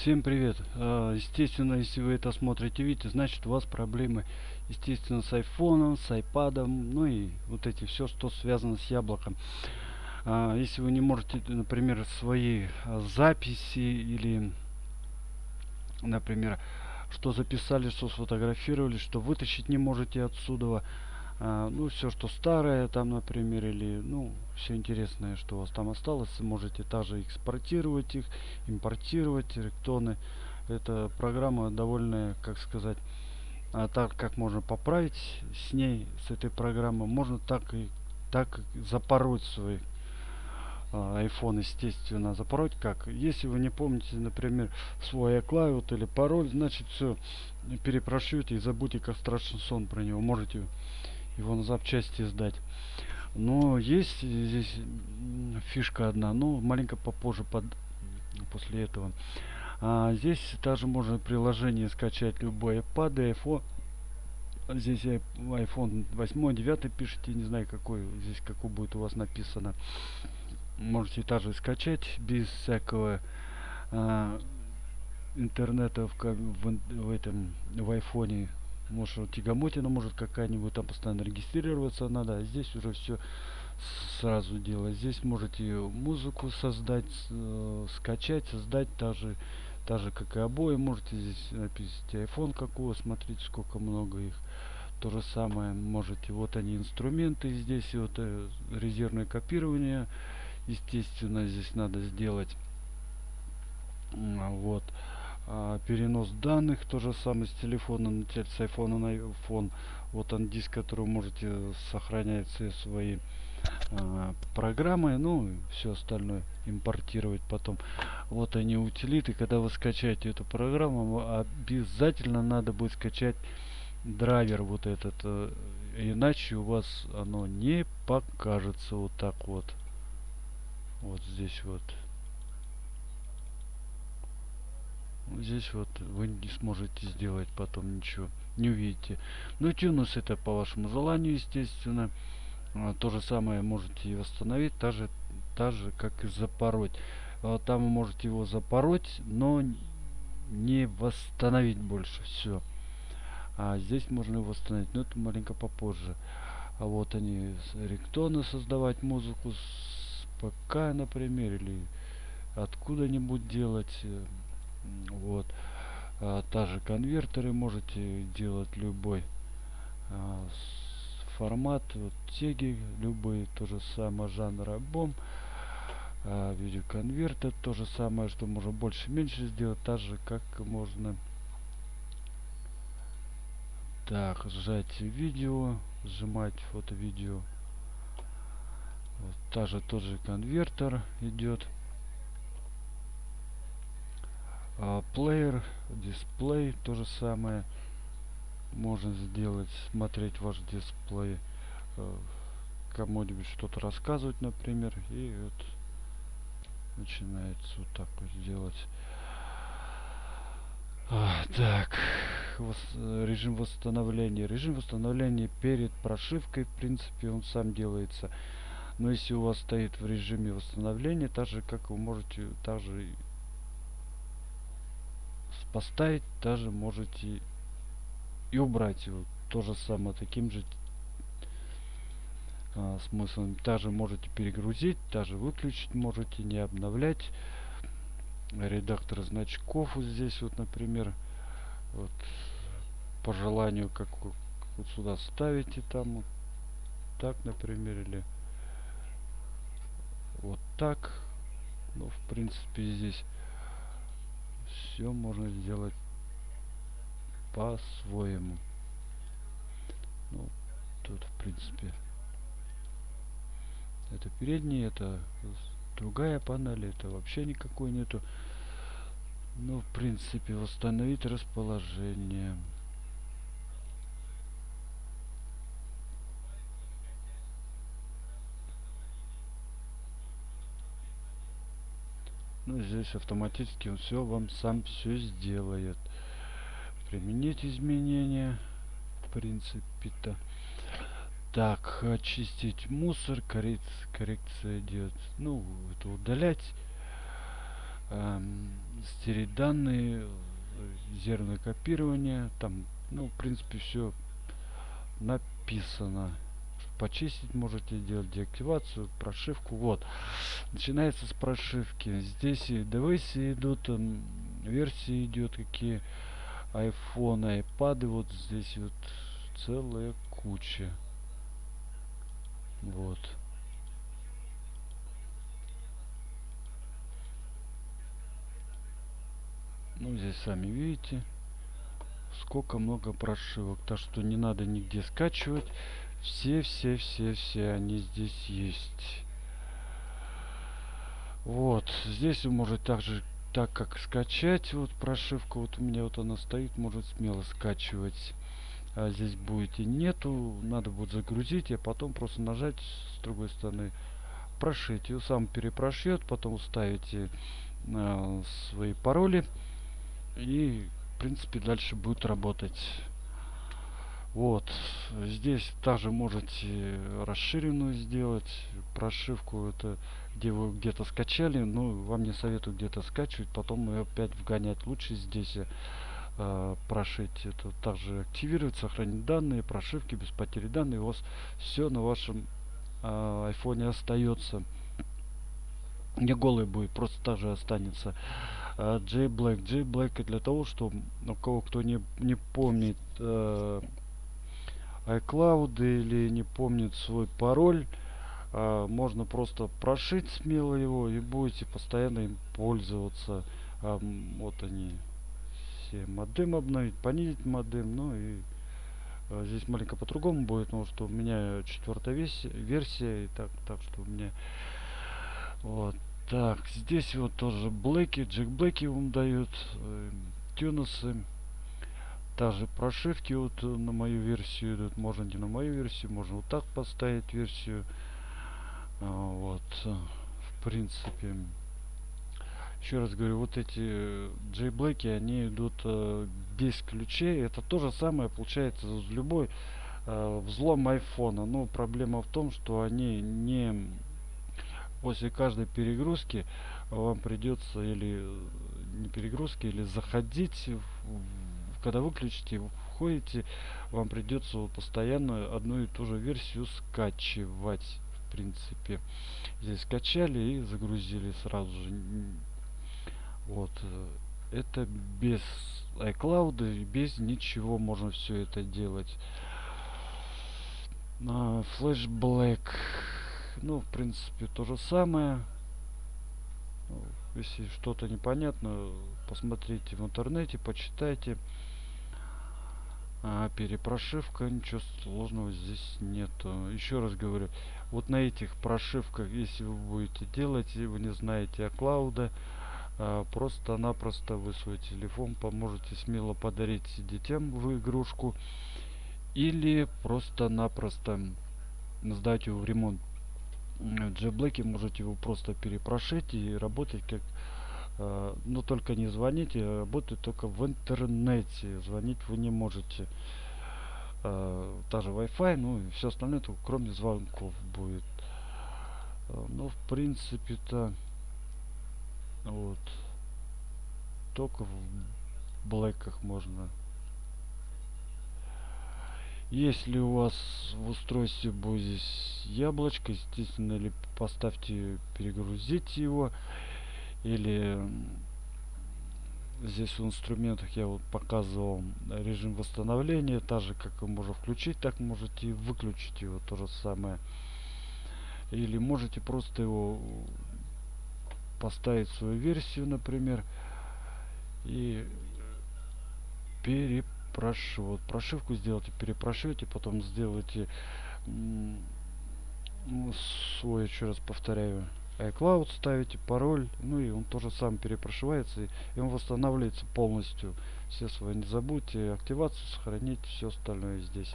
Всем привет! А, естественно, если вы это смотрите, видите, значит у вас проблемы, естественно, с айфоном, с айпадом, ну и вот эти все, что связано с яблоком. А, если вы не можете, например, свои а, записи или, например, что записали, что сфотографировали, что вытащить не можете отсюда, ну все что старое там например или ну все интересное что у вас там осталось можете также экспортировать их импортировать риктоны эта программа довольно как сказать а так как можно поправить с ней с этой программой можно так и так запороть свой а, iPhone естественно запороть как. Если вы не помните например свой iCloud или пароль значит все перепрошьете и забудьте как страшный сон про него. Можете его на запчасти сдать. Но есть здесь фишка одна, но маленько попозже под, после этого. А здесь также можно приложение скачать любой iPad, iPhone. Здесь iPhone 8, 9 пишите, не знаю какой, здесь какой будет у вас написано. Можете также скачать без всякого а, интернета в, в, в этом в айфоне может тягомотина может какая-нибудь там постоянно регистрироваться надо а здесь уже все сразу делать. Здесь можете музыку создать э, скачать создать даже так же как и обои. Можете здесь написать iphone какого смотрите сколько много их. То же самое можете. Вот они инструменты здесь вот э, резервное копирование. Естественно здесь надо сделать вот а, перенос данных то же самое с телефона на с айфона на iPhone вот он диск который можете сохранять все свои а, программы ну все остальное импортировать потом. Вот они утилиты. Когда вы скачаете эту программу обязательно надо будет скачать драйвер вот этот э, иначе у вас оно не покажется вот так вот. Вот здесь вот здесь вот вы не сможете сделать потом ничего не увидите. Ну тюнус это по вашему желанию естественно. А, то же самое можете и восстановить так же, так же как и запороть. А, там вы можете его запороть но не восстановить больше все а здесь можно его восстановить но это маленько попозже. А вот они риктоны создавать музыку с ПК например или откуда-нибудь делать э, вот. А, также конвертеры можете делать любой а, формат вот, теги любые то же самое жанр альбом а, видеоконвертер то же самое что можно больше меньше сделать так же как можно так сжать видео сжимать фото видео вот, также тот же конвертер идет а, плеер дисплей то же самое можно сделать смотреть ваш дисплей э, кому-нибудь что-то рассказывать например и вот начинается вот так вот делать а, так вос, режим восстановления. Режим восстановления перед прошивкой в принципе он сам делается. Но если у вас стоит в режиме восстановления так же как вы можете также поставить даже можете и убрать его. То же самое таким же а, смыслом. Также можете перегрузить даже выключить можете не обновлять. Редактор значков вот здесь вот например вот по желанию как вот сюда ставите там вот так например или вот так. Ну в принципе здесь все можно сделать по-своему. Ну тут в принципе это передний это другая панель это вообще никакой нету. Ну в принципе восстановить расположение ну здесь автоматически он все вам сам все сделает. Применить изменения в принципе то так очистить мусор коррекция, коррекция идет ну это удалять эм, стереть данные, зерное копирование, там, ну, в принципе, все написано. Почистить можете делать деактивацию, прошивку. Вот. Начинается с прошивки. Здесь и девайсы идут, версии идет, какие iPhone, iPad. Вот здесь вот целая куча. Вот. Ну, здесь сами видите, сколько много прошивок. Так что не надо нигде скачивать. Все, все, все, все они здесь есть. Вот, здесь вы можете также, так как скачать, вот прошивку, вот у меня вот она стоит, может смело скачивать. А здесь будете нету, надо будет загрузить, а потом просто нажать с другой стороны прошить. И сам перепрошьет, потом ставите э, свои пароли и в принципе дальше будет работать вот здесь также можете расширенную сделать прошивку это где вы где-то скачали но вам не советую где-то скачивать потом ее опять вгонять. Лучше здесь э, прошить это также активировать сохранить данные прошивки без потери данных. У вас все на вашем э, остается не голый будет просто также останется. J-Black. J-Black для того, что у кого кто не, не помнит э, iCloud или не помнит свой пароль, э, можно просто прошить смело его и будете постоянно им пользоваться. Э, вот они все модем обновить, понизить модем, ну и э, здесь маленько по-другому будет, потому что у меня четвертая версия, и так, так что у меня вот так, здесь вот тоже блэки, джек блэки вам дают, э, тюнусы. Также прошивки вот на мою версию идут. Можно не на мою версию, можно вот так поставить версию. А, вот, в принципе. Еще раз говорю, вот эти джейблэки, они идут э, без ключей. Это то же самое получается с любой э, взлом айфона. Но проблема в том, что они не после каждой перегрузки вам придется или не перегрузки, или заходить, когда выключите, входите, вам придется постоянно одну и ту же версию скачивать. В принципе, здесь скачали и загрузили сразу же. Вот. Это без iCloud, без ничего можно все это делать. На Flash Black ну в принципе то же самое ну, если что-то непонятно посмотрите в интернете почитайте а, перепрошивка ничего сложного здесь нету. Еще раз говорю вот на этих прошивках если вы будете делать и вы не знаете о клауда а, просто-напросто вы свой телефон поможете смело подарить детям в игрушку или просто-напросто сдать его в ремонт. Джеблэке можете его просто перепрошить и работать как но только не звоните а работает только в интернете звонить вы не можете. Э, та же wi-fi ну и все остальное только кроме звонков будет. Э, ну в принципе то вот. Только в блэках можно. Если у вас в устройстве будет яблочко, естественно, или поставьте, перегрузите его, или здесь в инструментах я вот показывал режим восстановления, так же как вы можете включить, так можете и выключить его, то же самое. Или можете просто его поставить свою версию, например, и прошу, вот прошивку сделайте, перепрошивайте, потом сделайте свой, еще раз повторяю, iCloud ставите, пароль, ну и он тоже сам перепрошивается, и он восстанавливается полностью. Все свои не забудьте, активацию сохранить, все остальное здесь.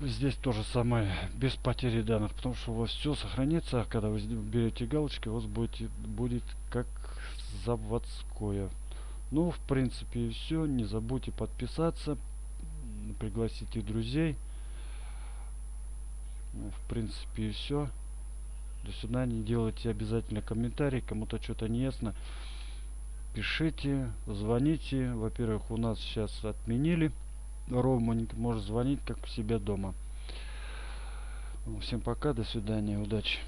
Здесь тоже самое, без потери данных, потому что у вас все сохранится, а когда вы берете галочки, у вас будет, будет как заводское. Ну, в принципе, все. Не забудьте подписаться, пригласите друзей. Ну, в принципе, все. До свидания. Делайте обязательно комментарий. Кому-то что-то не ясно. Пишите, звоните. Во-первых, у нас сейчас отменили роуминг. Можешь звонить как у себя дома. Всем пока, до свидания, удачи.